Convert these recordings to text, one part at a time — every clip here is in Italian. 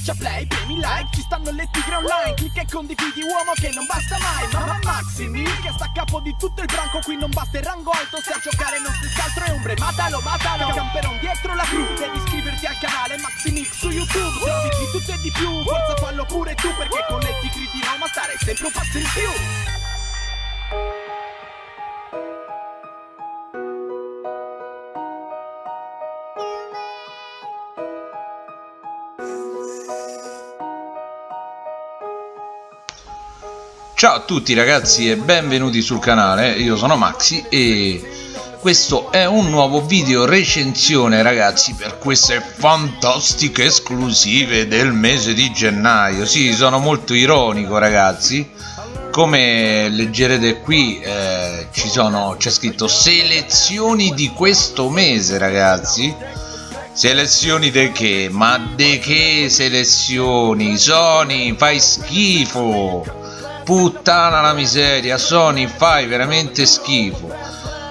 Schiaccia play, premi like, ci stanno le tigre online Clicca e condividi uomo che non basta mai Mamma Maximi che sta a capo di tutto il branco Qui non basta il rango alto, se a giocare non si altro è ombre Matalo, matalo, camperon dietro la cru Devi iscriverti al canale Maximix su YouTube Se di tutto e di più, forza fallo pure tu Perché con le tigre di Roma stare sempre un passo in più Ciao a tutti ragazzi e benvenuti sul canale, io sono Maxi e questo è un nuovo video recensione ragazzi per queste fantastiche esclusive del mese di gennaio Sì, sono molto ironico ragazzi come leggerete qui eh, c'è scritto selezioni di questo mese ragazzi Selezioni di che? Ma di che selezioni? Sony, fai schifo! Puttana la miseria Sony fai veramente schifo.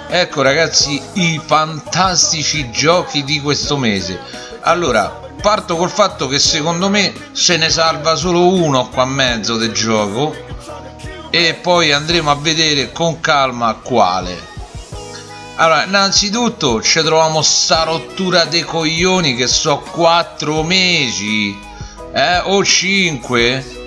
Ecco ragazzi i fantastici giochi di questo mese. Allora parto col fatto che secondo me se ne salva solo uno qua a mezzo del gioco e poi andremo a vedere con calma quale. Allora innanzitutto ci troviamo sta rottura dei coglioni che so 4 mesi eh, o 5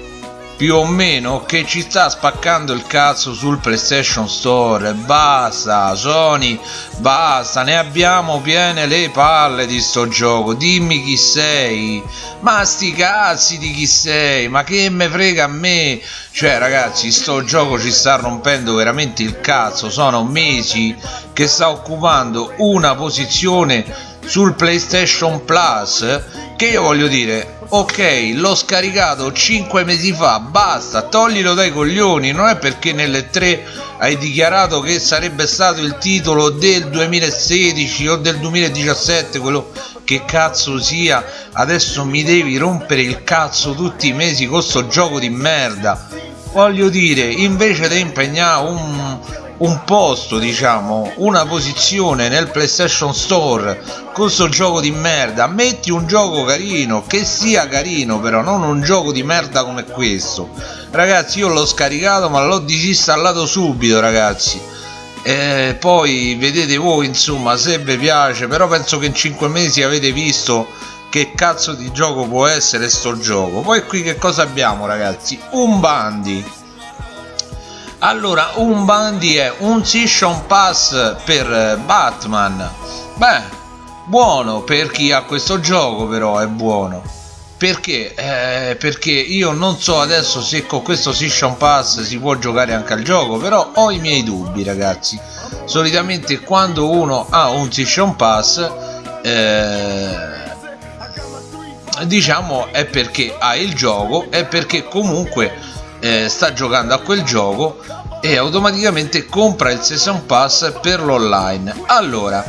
più o meno che ci sta spaccando il cazzo sul PlayStation Store. Basta Sony basta ne abbiamo piene le palle di sto gioco. Dimmi chi sei. Ma sti cazzi di chi sei ma che me frega a me? Cioè ragazzi sto gioco ci sta rompendo veramente il cazzo. Sono mesi che sta occupando una posizione sul PlayStation Plus che io voglio dire ok l'ho scaricato 5 mesi fa basta toglilo dai coglioni non è perché nelle 3 hai dichiarato che sarebbe stato il titolo del 2016 o del 2017 quello che cazzo sia adesso mi devi rompere il cazzo tutti i mesi con sto gioco di merda. Voglio dire invece di impegnare un un posto diciamo una posizione nel playstation store con questo gioco di merda. Metti un gioco carino che sia carino però non un gioco di merda come questo. Ragazzi io l'ho scaricato ma l'ho disinstallato subito ragazzi. E poi vedete voi insomma se vi piace però penso che in 5 mesi avete visto che cazzo di gioco può essere sto gioco. Poi qui che cosa abbiamo ragazzi? Un bandi allora un bandi è un season pass per Batman. Beh buono per chi ha questo gioco però è buono. Perché? Eh, perché io non so adesso se con questo season pass si può giocare anche al gioco però ho i miei dubbi ragazzi. Solitamente quando uno ha un season pass eh, diciamo è perché ha il gioco è perché comunque eh, sta giocando a quel gioco e automaticamente compra il season pass per l'online. Allora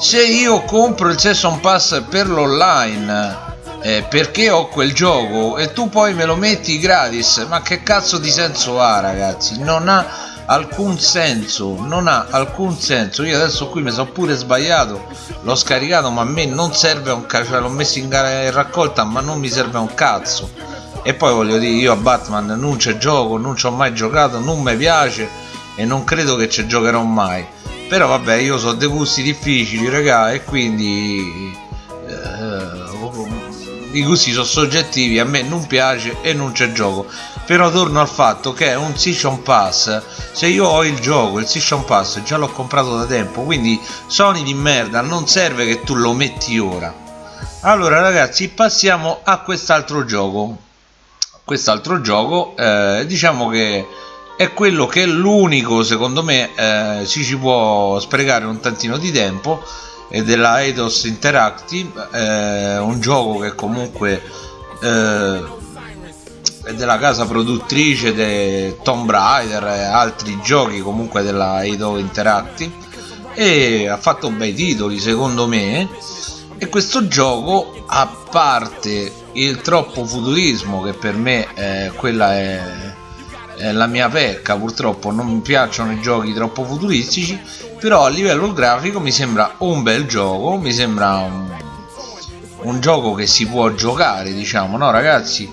se io compro il season pass per l'online eh, perché ho quel gioco e tu poi me lo metti gratis ma che cazzo di senso ha ragazzi? Non ha alcun senso non ha alcun senso. Io adesso qui mi sono pure sbagliato l'ho scaricato ma a me non serve un cazzo cioè l'ho messo in, in raccolta ma non mi serve un cazzo e poi voglio dire io a Batman non ci gioco non ci ho mai giocato non mi piace e non credo che ci giocherò mai. Però vabbè io so dei gusti difficili raga e quindi eh, i gusti sono soggettivi a me non piace e non c'è gioco. Però torno al fatto che è un season pass. Se io ho il gioco il season pass già l'ho comprato da tempo quindi Sony di merda non serve che tu lo metti ora. Allora ragazzi passiamo a quest'altro gioco quest'altro gioco eh, diciamo che è quello che è l'unico secondo me eh, si ci può sprecare un tantino di tempo è della Eidos Interactive eh, un gioco che comunque eh, è della casa produttrice di Tomb Raider e altri giochi comunque della Eidos Interactive e ha fatto bei titoli secondo me e questo gioco a parte il troppo futurismo che per me eh, quella è, è, la mia pecca purtroppo non mi piacciono i giochi troppo futuristici però a livello grafico mi sembra un bel gioco mi sembra un, un gioco che si può giocare diciamo no ragazzi?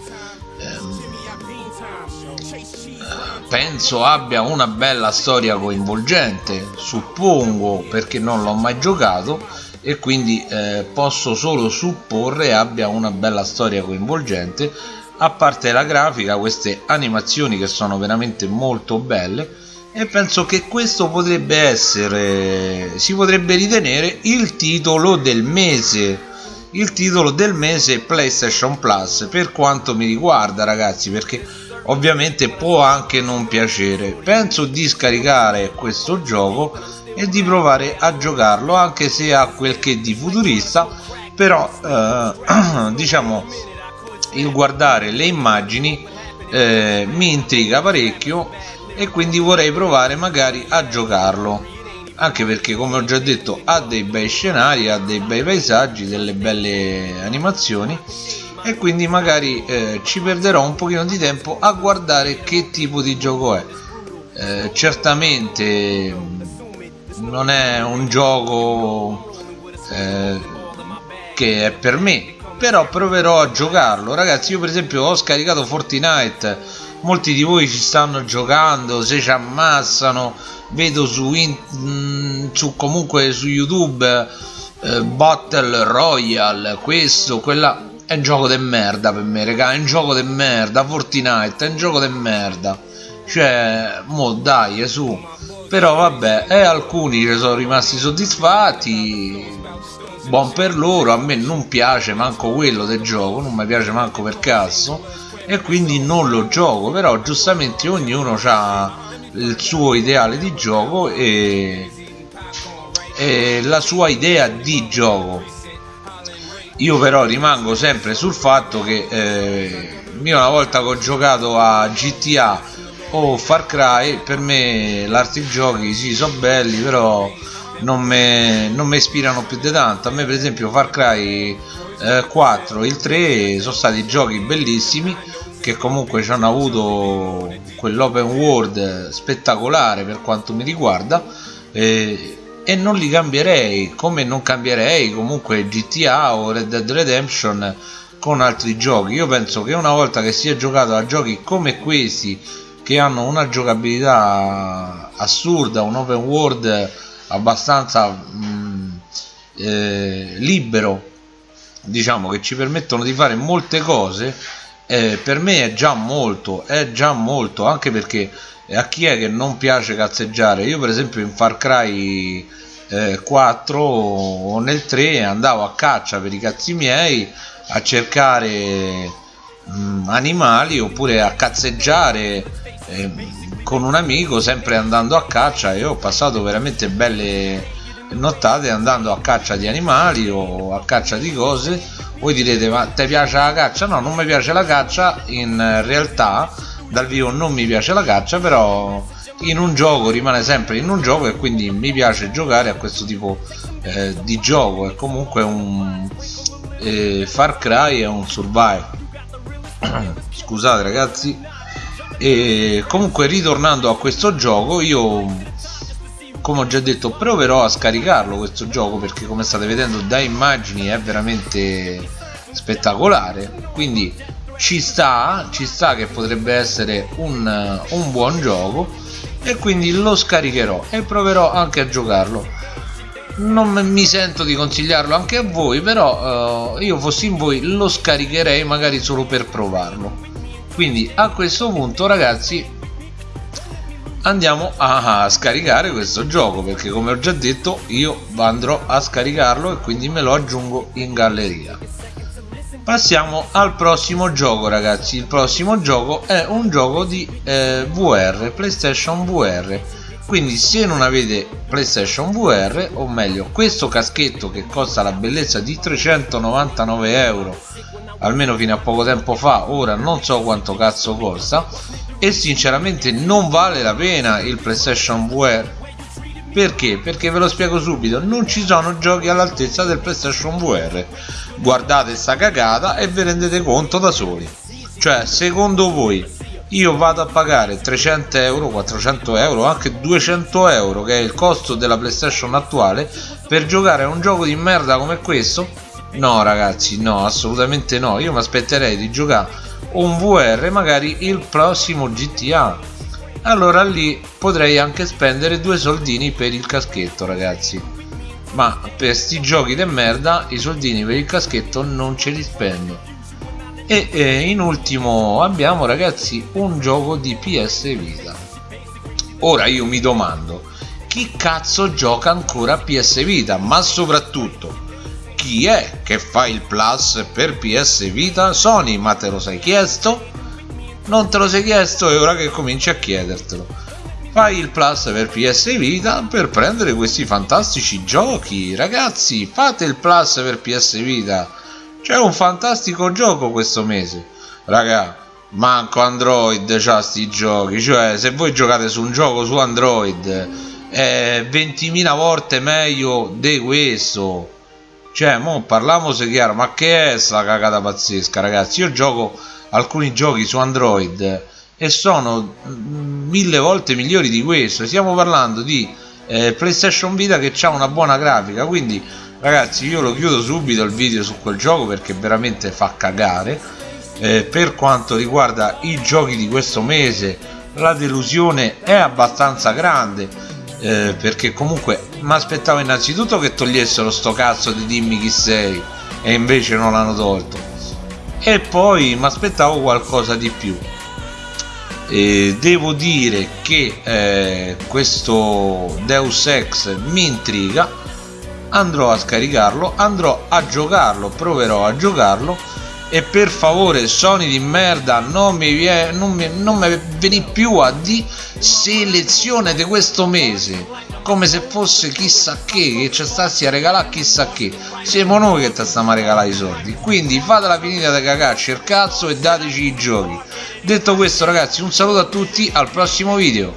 Ehm, penso abbia una bella storia coinvolgente suppongo perché non l'ho mai giocato e quindi eh, posso solo supporre abbia una bella storia coinvolgente. A parte la grafica queste animazioni che sono veramente molto belle. E penso che questo potrebbe essere si potrebbe ritenere il titolo del mese. Il titolo del mese PlayStation Plus per quanto mi riguarda ragazzi perché ovviamente può anche non piacere. Penso di scaricare questo gioco e di provare a giocarlo anche se ha quel che di futurista però eh, diciamo il guardare le immagini eh, mi intriga parecchio e quindi vorrei provare magari a giocarlo. Anche perché come ho già detto ha dei bei scenari ha dei bei paesaggi delle belle animazioni e quindi magari eh, ci perderò un pochino di tempo a guardare che tipo di gioco è. Eh, certamente non è un gioco eh, che è per me però proverò a giocarlo. Ragazzi io per esempio ho scaricato Fortnite molti di voi ci stanno giocando se ci ammassano vedo su, in, mm, su comunque su youtube eh, battle royale questo quella è un gioco de merda per me raga è un gioco de merda Fortnite è un gioco de merda. Cioè mo dai su. Però vabbè e alcuni sono rimasti soddisfatti. Buon per loro a me non piace manco quello del gioco non mi piace manco per cazzo e quindi non lo gioco. Però giustamente ognuno ha il suo ideale di gioco e, e la sua idea di gioco io però rimango sempre sul fatto che eh, io una volta che ho giocato a GTA o Far Cry per me l'arti giochi sì sono belli però non mi ispirano più di tanto. A me per esempio Far Cry eh, 4 e il 3 sono stati giochi bellissimi che comunque ci hanno avuto quell'open world spettacolare per quanto mi riguarda eh, e non li cambierei come non cambierei comunque GTA o Red Dead Redemption con altri giochi. Io penso che una volta che si è giocato a giochi come questi che hanno una giocabilità assurda un open world abbastanza mh, mm, eh, libero diciamo che ci permettono di fare molte cose eh, per me è già molto è già molto anche perché a chi è che non piace cazzeggiare? Io per esempio in Far Cry eh, 4 o nel 3 andavo a caccia per i cazzi miei a cercare mh, mm, animali oppure a cazzeggiare eh, con un amico sempre andando a caccia. E ho passato veramente belle nottate andando a caccia di animali o a caccia di cose. Voi direte ma ti piace la caccia? no non mi piace la caccia. In realtà dal vivo non mi piace la caccia però in un gioco rimane sempre in un gioco e quindi mi piace giocare a questo tipo eh, di gioco. È comunque un eh, Far Cry è un survival scusate ragazzi. E comunque ritornando a questo gioco io come ho già detto proverò a scaricarlo questo gioco perché come state vedendo da immagini è veramente spettacolare. Quindi ci sta ci sta che potrebbe essere un, un buon gioco e quindi lo scaricherò e proverò anche a giocarlo. Non mi sento di consigliarlo anche a voi però eh, io fossi in voi lo scaricherei magari solo per provarlo. Quindi a questo punto ragazzi andiamo a scaricare questo gioco perché come ho già detto io andrò a scaricarlo e quindi me lo aggiungo in galleria passiamo al prossimo gioco ragazzi. Il prossimo gioco è un gioco di eh, VR playstation VR quindi se non avete playstation VR o meglio questo caschetto che costa la bellezza di 399 euro almeno fino a poco tempo fa ora non so quanto cazzo costa e sinceramente non vale la pena il playstation VR perché? perché ve lo spiego subito. Non ci sono giochi all'altezza del playstation VR guardate sta cagata e vi rendete conto da soli. Cioè secondo voi io vado a pagare 300 euro 400 euro anche 200 euro che è il costo della playstation attuale per giocare a un gioco di merda come questo? No ragazzi no assolutamente no. Io mi aspetterei di giocare un VR magari il prossimo GTA allora lì potrei anche spendere due soldini per il caschetto ragazzi. Ma per sti giochi de merda i soldini per il caschetto non ce li spendo. E eh, in ultimo abbiamo ragazzi un gioco di PS Vita. Ora io mi domando chi cazzo gioca ancora a PS Vita? Ma soprattutto chi è che fa il plus per PS Vita? Sony ma te lo sei chiesto non te lo sei chiesto e ora che cominci a chiedertelo. Fai il plus per PS Vita per prendere questi fantastici giochi. Ragazzi fate il plus per PS Vita. C'è un fantastico gioco questo mese. Raga manco Android c'ha sti giochi. Cioè se voi giocate su un gioco su Android è 20.000 volte meglio di questo. Cioè mo parliamo se chiaro ma che è sta cagata pazzesca ragazzi? Io gioco alcuni giochi su Android e sono mille volte migliori di questo. Stiamo parlando di eh, PlayStation Vita che ha una buona grafica quindi ragazzi io lo chiudo subito il video su quel gioco perché veramente fa cagare. Eh, per quanto riguarda i giochi di questo mese la delusione è abbastanza grande eh, perché comunque mi aspettavo innanzitutto che togliessero sto cazzo di dimmi chi sei e invece non l'hanno tolto e poi mi aspettavo qualcosa di più. E devo dire che eh, questo Deus Ex mi intriga. Andrò a scaricarlo andrò a giocarlo proverò a giocarlo. E per favore Sony di merda non mi, viene, non mi, non mi veni più a di selezione di questo mese come se fosse chissà che che ci stassi a regalare chissà che. Siamo noi che ti stiamo a regalare i soldi. Quindi fatela finita di cagarci il cazzo e dateci i giochi. Detto questo ragazzi un saluto a tutti al prossimo video